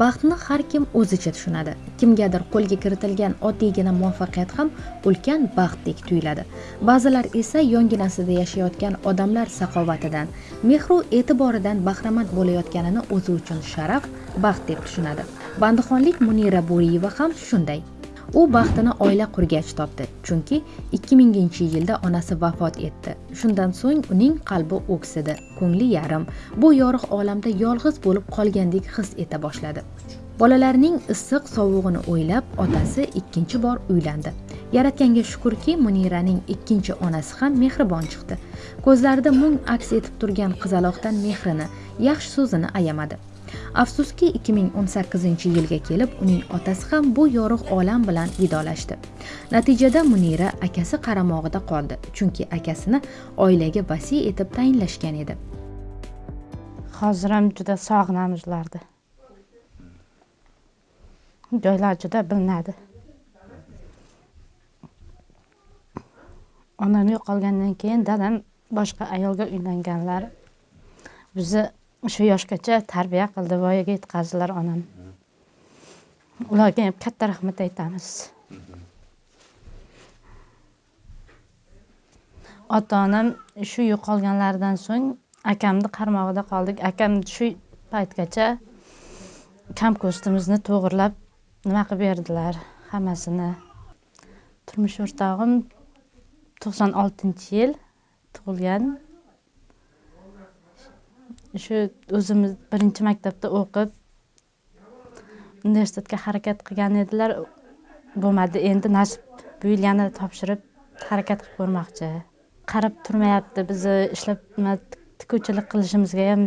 baxtni har kim o'zicha tushunadi. Kimgadir qo'lga kiritilgan oddiygina muvaffaqiyat ham ulkan baxtdek tuyuladi. Ba'zilar esa yonginasida yashayotgan odamlar saxovatidan mehru e'tiboridan bahramand bo'layotganini o'zi uchun sharaf baxt deb tushunadi. Bandixonlik munira bo'riyeva ham shunday. U baxtini oila qurgach topdi chunki 2000 yilda onasi vafot etdi. Shundan so'ng uning qalbi o'ksidi ko'ngli yarim. Bu yorug' olamda yolg'iz bo'lib qolgandek his eta boshladi. Bolalarining issiq sovug'ini o'ylab otasi ikkinchi bor uylandi. Yaratganga shukurki muniraning ikkinchi onasi ham mehribon chiqdi. Ko'zlarida mung aks etib turgan qizaloqdan mehrini yaxshi so'zini ayamadi. Afsuski 2018 yilga kelib uning otasi ham bu yorug' olam bilan vidolashdi natijada munira akasi qaramog'ida qoldi chunki akasini oilaga vasiy etib tayinlashgan edi. Hozir ham juda sog'inamiz ularni joylar juda bilinadi. Onam yo'qolgandan keyin dadam boshqa ayolga uylanganlar. Bizni shu yoshgacha tarbiya qildi voyaga yetkazdilar onam. Ularga ham katta rahmat aytamiz. Ota onam shu yo'qolganlaridan so'ng akamni qarmog'ida qoldik. Akam shu paytgacha kam ko'stimizni to'g'irlab nima qilib berdilar hammasini. Turmush o'rtog'im to'qson oltinchi yil tug'ilgan. Shu o'zimiz birinchi maktabda o'qib universitetga harakat qilgan edilar. Bo'lmadi endi nasib bu yil yana topshirib harakat qilib ko'rmoqchi. Qarab turmayapti bizni ishlab tikuvchilik qilishimizga ham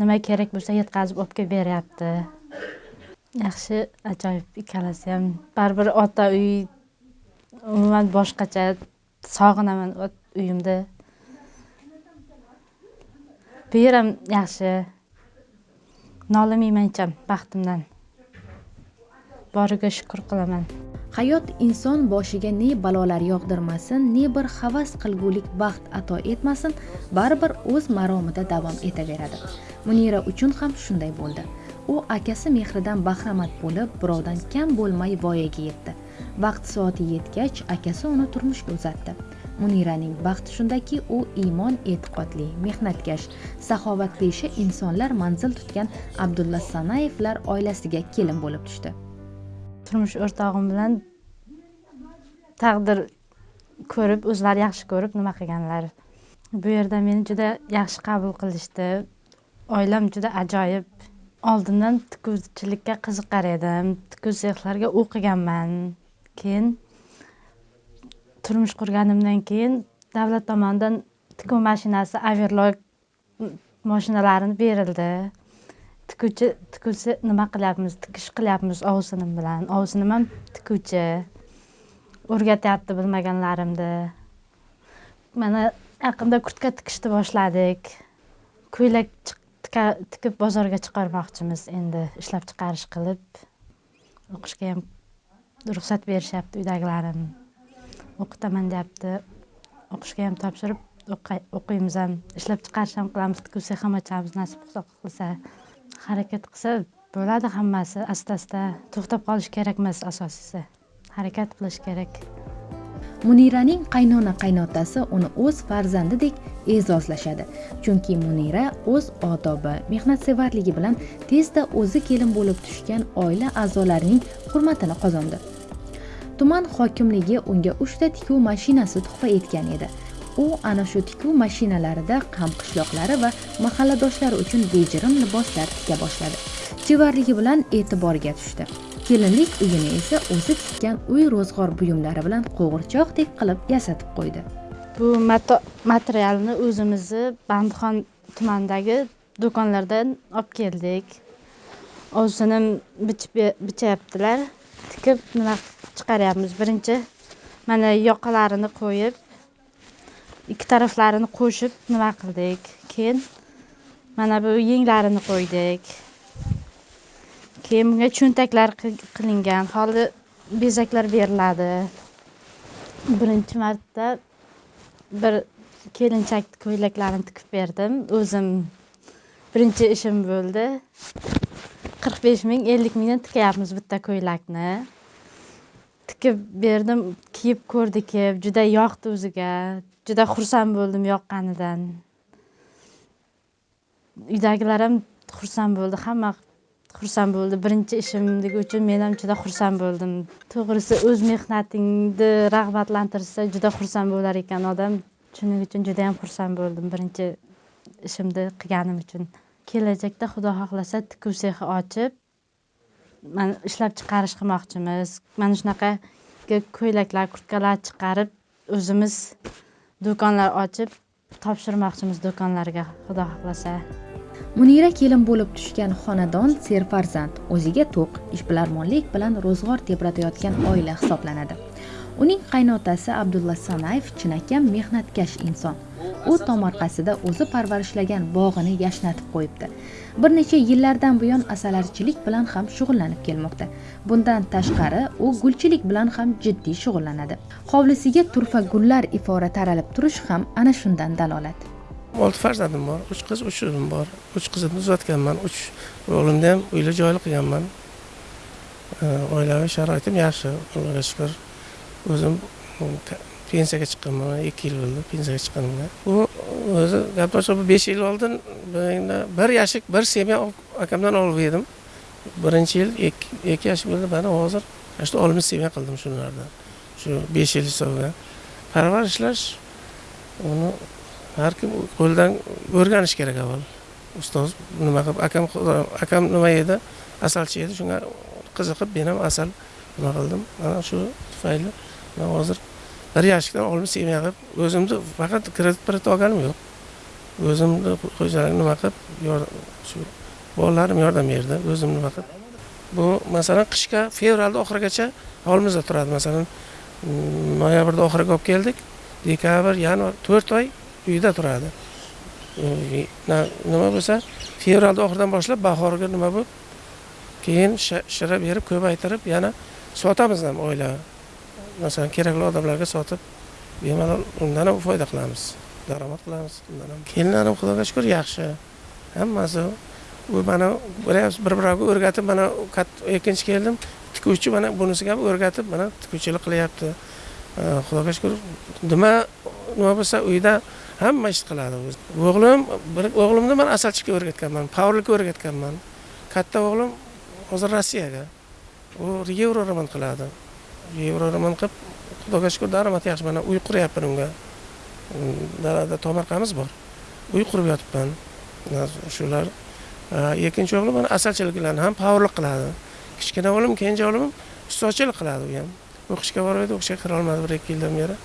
nima kerak bo'lsa yetkazib olib kelib beryapti yaxshi ajoyib ikkalasi ham. Baribir ota uy umuman boshqacha sog'inaman uyimni bu yer ham yaxshi. Nolimayman ham baxtimdan. Boriga shukur qilaman. Hayot inson boshiga ne balolar yog'dirmasin ne bir havas qilgulik baxt ato etmasin baribir o'z maromida davom etaveradi. Munira uchun ham shunday bo'ldi. U akasi mehridan bahramand bo'lib birovdan kam bo'lmay voyaga yetdi. Vaqt soati yetgach akasi uni turmushga uzatdi. Muniraning baxti shundaki u iymon e'tiqodli mehnatkash saxovatli ishi insonlar manzil tutgan abdulla sanayevlar oilasiga kelin bo'lib tushdi. Turmush o'rtog'im bilan taqdir ko'rib o'zlari yaxshi ko'rib nima qilganlar? Bu yerda meni juda yaxshi qabul qilishdi. Oilam juda ajoyib. Oldindan tikuvchilikka qiziqar edim. Tikuv sexlarga o'qiganman. Keyin turmush qurganimdan keyin davlat tomonidan tikuv mashinasi averlok mashinalarini berildi. Tikuvchi tikuvchi nima qilyapmiz? Tikish qilyapmiz ovsinim bilan. Ovsinim ham tikuvchi. O'rgatyapti bilmaganlarimni. Mana yaqinda kurtka tikishni boshladik. Ko'ylak tikib bozorga chiqarmoqchimiz endi. Ishlab chiqarish qilib o'qishga ham ruxsat berishyapti uydagilarim. O'qitaman deyapti. O'qishga ham topshirib o'qiymiz ham. Ishlab chiqarish ham qilamiz tikuv ham ochamiz nasib xudo harakat qilsa bo'ladi hammasi. Asta asta to'xtab qolish kerak emas asosiysi. Harakat qilish kerak. Muniraning qaynona qaynotasi uni o'z farzandidek e'zozlashadi. Chunki munira o'z odobi mehnatsevarligi bilan tezda o'zi kelin bo'lib tushgan oila a'zolarining hurmatini qozondi. Tuman hokimligi unga uchta tikuv mashinasi tuhfa etgan edi. U ana shu tikuv mashinalarida qishloqlari va mahalladoshlari uchun bejirim liboslar tika boshladi. Chevarligi bilan e'tiborga tushdi. Kelinlik uyini esa o'zi tikkan uy ro'zg'or buyumlari bilan qo'g'irchoqdek qilib yasatib qo'ydi. Bu materialni o'zimizni bandixon tumanidagi do'konlardan olib keldik. Ovsinim bichyaptilar tikib nima chiqaryapmiz. Birinchi mana yoqalarini qo'yib ikki taraflarini qo'shib nima qildik? Keyin mana bu yenglarini qo'ydik. Keyin bunga cho'ntaklar qilingan. Hozir bezaklar beriladi. Birinchi marta bir kelinchak ko'ylaklarini tikib berdim. O'zim birinchi ishim bo'ldi. qirq besh ming ellik mingdan tikyapmiz bitta ko'ylakni. Tikib berdim kiyib ko'rdi kelib juda yoqdi o'ziga juda xursand bo'ldim yoqqanidan. Uydagilar ham xursand bo'ldi hamma xursand bo'ldi. Birinchi ishimligi uchun men ham juda xursand bo'ldim. To'g'risi o'z mehnatingni rag'batlantirsa juda xursand bo'lar ekan odam. Shuning uchun judayam xursand bo'ldim birinchi ishimni qilganim uchun. Kelajakda xudo xohlasa tikuv sexi ochib mana ishlab chiqarish qilmoqchimiz. Mana shunaqa ko'ylaklar kurtkalar chiqarib o'zimiz do'konlar ochib topshirmoqchimiz do'konlarga xudo xohlasa. Munira kelin bo'lib tushgan xonadon serfarzand o'ziga to'q ishbilarmonlik bilan ro'zg'or tebratayotgan oila hisoblanadi. Uning qaynotasi abdulla sanayev chinakam mehnatkash inson. U tomorqasida o'zi parvarishlagan bog'ini yashnatib qo'yibdi. Bir necha yillardan buyon asalarichilik bilan ham shug'ullanib kelmoqda. Bundan tashqari u gulchilik bilan ham jiddiy shug'ullanadi. Hovlisiga turfa gullar ifora taralib turishi ham ana shundan dalolat. Olti farzandim bor uch qiz uch o'g'lim bor. Uch qizimni uzatganman uch o'g'limni ham uyli joyli qilganman. Oilaviy sharoitim yaxshi allohga shukur o'zim pensiyaga chiqqanman ikki yil bo'ldi pensiyaga chiqqanimga u o'zi gaplashib besh yil oldin bir yashik bir semya akamdan olib yedim birinchi yil ikki yashik bo'ldi mana hozir mana shu olmish semya qildim shulardan shu besh yil hisobiga. Parvarishlash uni har kim qo'lidan o'rganish kerak avval. Ustoz nima qilib akam akam nima yedi asalchi edi shunga qiziqib men ham asal nima qildim. Mana shu tufayli man hozir bir yashikdan oltmish semya o'zimni faqat kredit kredit olganim yo'q. O'zimni xo'jalik nima qilib shu bolalarim yordam berdi o'zim nima qilib bu masalan qishga fevralni oxirigacha hovlimizda turadi. Masalan mm, noyabrni oxiriga olib keldik dekabr yanvar to'rt oy uyda turadi. Nima bo'lsa fevralni oxiridan boshlab bahorga nima bo'lib keyin shira berib ko'paytirib yana sotamiz ham oila masalan kerakli odamlarga sotib bemalol undan ham foyda qilamiz daromad qilamiz undan ham. Kelinlarim xudoga shukur yaxshi. Hammasi u mana bir biriga o'rgatib mana ikkinchi keldim tikuvchi mana bunisiga ham o'rgatib mana tikuvchilik qilyapti. Xudoga shukur nima nima bo'lsa uyda hamma ish qiladi o'g'lim bir o'g'limni man asalchilikka o'rgatganman pavlikka o'rgatganman. Katta o'g'lim hozir rossiyaga. U yevro remont qiladi. Yevro qilib xudoga shukur daromad yaxshi mana uy quryapman unga dalada tomorqamiz bor uy qurib yotibman shular ikkinchi o'g'lim mana asalchiliklarni ham powerlik qiladi kichkina o'g'lim kenja o'g'lim ham qiladi u ham o'qishga borib edi o'qishga kira olmadi bir ikki yildan beri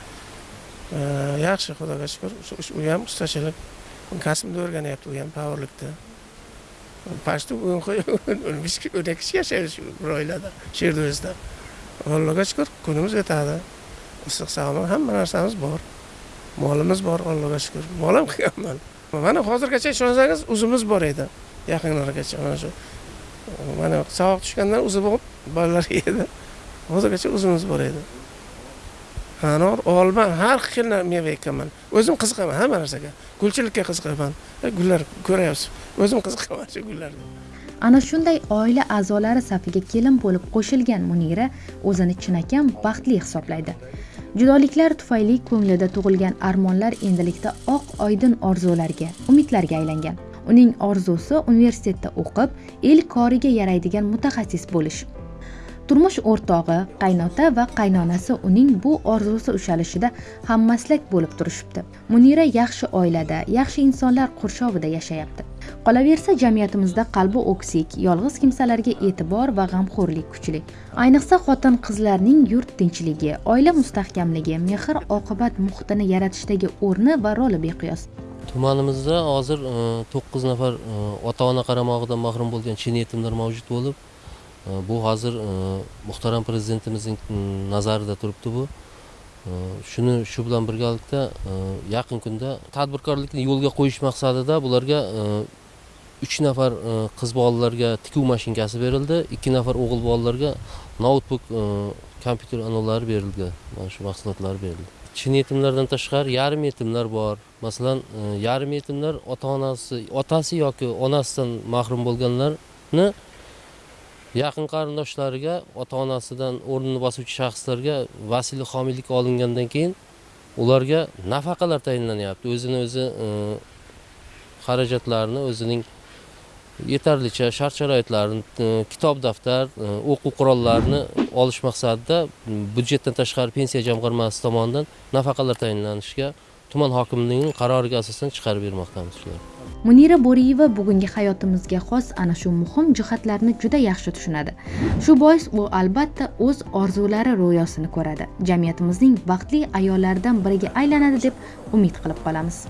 yaxshi xudoga shukur u ham ustachilik kasbni o'rganyapti u ham powerlikda почти o'n ikki yashaydi shu bir oilada sherdozda allohga shukur kunimiz o'tadi issiq sog'liq hamma narsamiz bor. Molimiz bor allohga shukur mol ham qilganman mana hozirgacha ishonsangiz o'zimiz bor edi. Yaqinlargacha mana shu mana sovuq tushgandan uzib olib bolalar yedi hozirgacha uzimiz bor edi. Anor olma har xil meva ekkanman o'zim qiziqaman hamma narsaga. Gulchilikka qiziqaman. Gullar ko'ryapsiz o'zim qiziqaman shu gullarga ana shunday oila a'zolari safiga kelin bo'lib qo'shilgan munira o'zini chinakam baxtli hisoblaydi. Judoliklar tufayli ko'nglida tug'ilgan armonlar endilikda oq oydin orzularga umidlarga aylangan. Uning orzusi universitetda o'qib el koriga yaraydigan mutaxassis bo'lish. Turmush o'rtog'i qaynota va qaynonasi uning bu orzusi ushalishida hammaslak bo'lib turishibdi. Munira yaxshi oilada yaxshi insonlar qurshovida yashayapti. Qolaversa jamiyatimizda qalbi o'ksik yolg'iz kimsalarga e'tibor va g'amxo'rlik kuchli. Ayniqsa xotin qizlarning yurt tinchligi oila mustahkamligi mehr oqibat muhitini yaratishdagi o'rni va roli beqiyos. Tumanimizda hozir e, to'qqiz nafar e, ota ona qaramog'idan mahrum bo'lgan chin yetimlar mavjud bo'lib e, bu hozir muhtaram prezidentimizning nazarida turibdi bu. Э, shuni shu bilan birgalikda э, yaqin kunda tadbirkorlikni yo'lga qo'yish maqsadida bularga э, uch nafar qiz bolalarga tikuv mashinkasi berildi. Ikki nafar o'g'il bolalarga noutbuk kompyuter anavlari berildi. Mana shu mahsulotlar berildi. Chin yetimlardan tashqari yarim yetimlar bor. Masalan e, yarim yetimlar ota onasi otasi yoki onasidan mahrum bo'lganlarni yaqin qarindoshlariga ota onasidan o'rnini bosuvchi shaxslarga vasiylik homiylikka olingandan keyin ularga nafaqalar tayinlanyapti. O'zini o'zi e, xarajatlarini o'zining yetarlicha shart sharoitlarini e, kitob daftar e, o'quv qurollarini olish maqsadida byudjetdan tashqari pensiya jamg'armasi tomonidan nafaqalar tayinlanishiga tuman hokimligining qaroriga asosan chiqarib bermoqdamiz shularni munira bo'riyeva bugungi hayotimizga xos ana shu muhim jihatlarni juda yaxshi tushunadi. Shu bois u albatta o'z orzulari ro'yosini ko'radi. Jamiyatimizning baxtli ayollaridan biriga aylanadi deb umid qilib qolamiz.